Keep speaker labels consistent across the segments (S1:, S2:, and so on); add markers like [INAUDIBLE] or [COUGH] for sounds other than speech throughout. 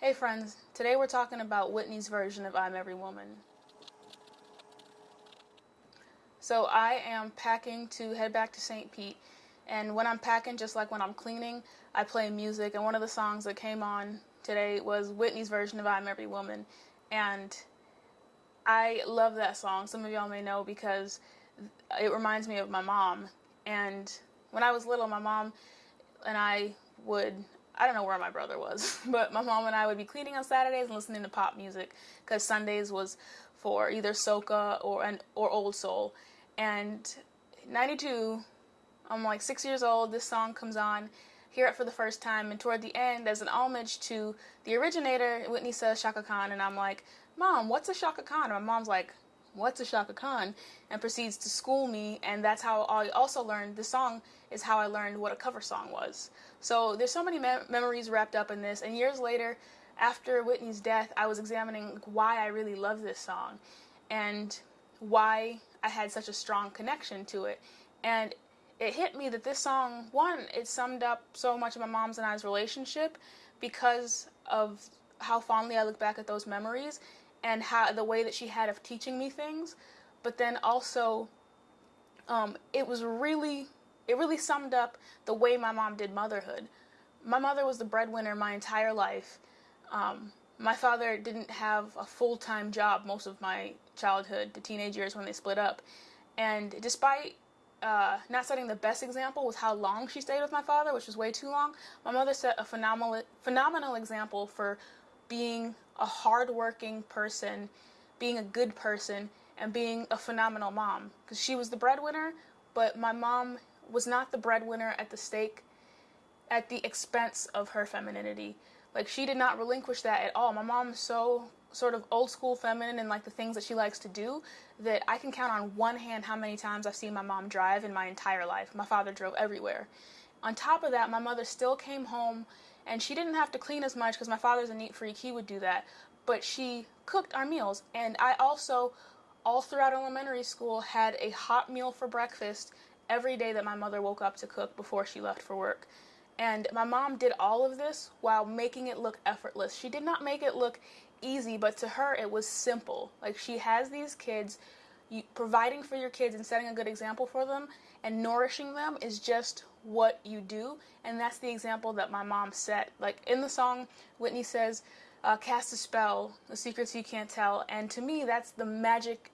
S1: Hey friends, today we're talking about Whitney's version of I'm Every Woman. So I am packing to head back to St. Pete, and when I'm packing, just like when I'm cleaning, I play music, and one of the songs that came on today was Whitney's version of I'm Every Woman, and I love that song. Some of y'all may know because it reminds me of my mom, and when I was little, my mom and I would I don't know where my brother was, [LAUGHS] but my mom and I would be cleaning on Saturdays and listening to pop music because Sundays was for either soca or and or old soul. And 92, I'm like six years old. This song comes on, hear it for the first time, and toward the end, as an homage to the originator, Whitney says Chaka Khan, and I'm like, Mom, what's a Chaka Khan? And my mom's like, what's a Chaka Khan? And proceeds to school me, and that's how I also learned the song is how I learned what a cover song was. So there's so many me memories wrapped up in this, and years later, after Whitney's death, I was examining why I really love this song, and why I had such a strong connection to it, and it hit me that this song, one, it summed up so much of my mom's and I's relationship because of how fondly I look back at those memories and how the way that she had of teaching me things, but then also um, it was really it really summed up the way my mom did motherhood. My mother was the breadwinner my entire life. Um, my father didn't have a full-time job most of my childhood, the teenage years when they split up, and despite uh, not setting the best example with how long she stayed with my father, which was way too long, my mother set a phenomenal phenomenal example for being a hardworking person, being a good person, and being a phenomenal mom. Because she was the breadwinner, but my mom was not the breadwinner at the stake at the expense of her femininity. Like she did not relinquish that at all. My mom's so sort of old school feminine and like the things that she likes to do that I can count on one hand how many times I've seen my mom drive in my entire life. My father drove everywhere. On top of that, my mother still came home and she didn't have to clean as much because my father's a neat freak. He would do that. But she cooked our meals. And I also, all throughout elementary school, had a hot meal for breakfast every day that my mother woke up to cook before she left for work. And my mom did all of this while making it look effortless. She did not make it look easy, but to her it was simple. Like she has these kids, you, providing for your kids and setting a good example for them and nourishing them is just what you do. And that's the example that my mom set. Like in the song, Whitney says, uh, cast a spell, the secrets you can't tell. And to me, that's the magic,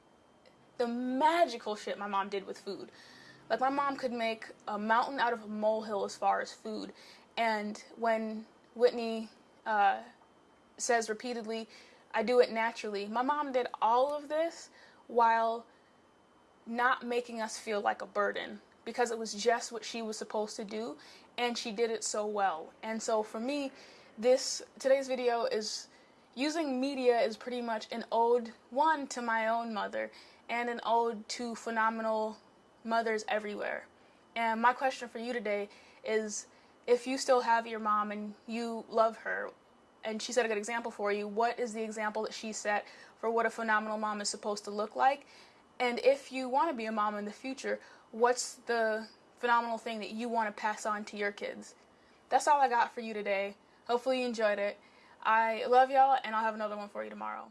S1: the magical shit my mom did with food. Like my mom could make a mountain out of a molehill as far as food. And when Whitney uh, says repeatedly, I do it naturally, my mom did all of this while not making us feel like a burden because it was just what she was supposed to do and she did it so well. And so for me, this today's video is using media is pretty much an ode one to my own mother and an ode to phenomenal mothers everywhere. And my question for you today is if you still have your mom and you love her and she set a good example for you, what is the example that she set for what a phenomenal mom is supposed to look like? And if you want to be a mom in the future, what's the phenomenal thing that you want to pass on to your kids? That's all I got for you today. Hopefully you enjoyed it. I love y'all and I'll have another one for you tomorrow.